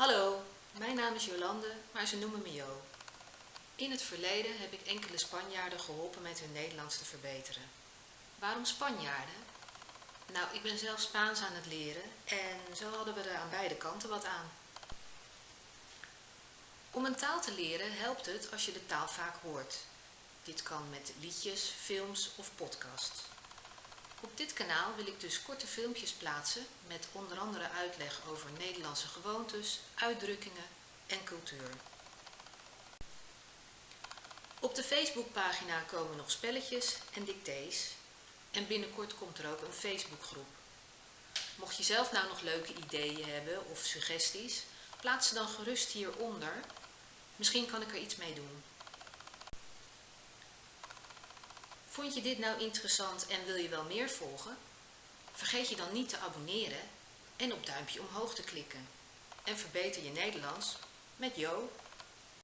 Hallo, mijn naam is Jolande, maar ze noemen me Jo. In het verleden heb ik enkele Spanjaarden geholpen met hun Nederlands te verbeteren. Waarom Spanjaarden? Nou, ik ben zelf Spaans aan het leren en zo hadden we er aan beide kanten wat aan. Om een taal te leren helpt het als je de taal vaak hoort. Dit kan met liedjes, films of podcasts. Dit kanaal wil ik dus korte filmpjes plaatsen met onder andere uitleg over Nederlandse gewoontes, uitdrukkingen en cultuur. Op de Facebookpagina komen nog spelletjes en dictées en binnenkort komt er ook een Facebookgroep. Mocht je zelf nou nog leuke ideeën hebben of suggesties, plaats ze dan gerust hieronder. Misschien kan ik er iets mee doen. Vond je dit nou interessant en wil je wel meer volgen? Vergeet je dan niet te abonneren en op duimpje omhoog te klikken. En verbeter je Nederlands met Jo.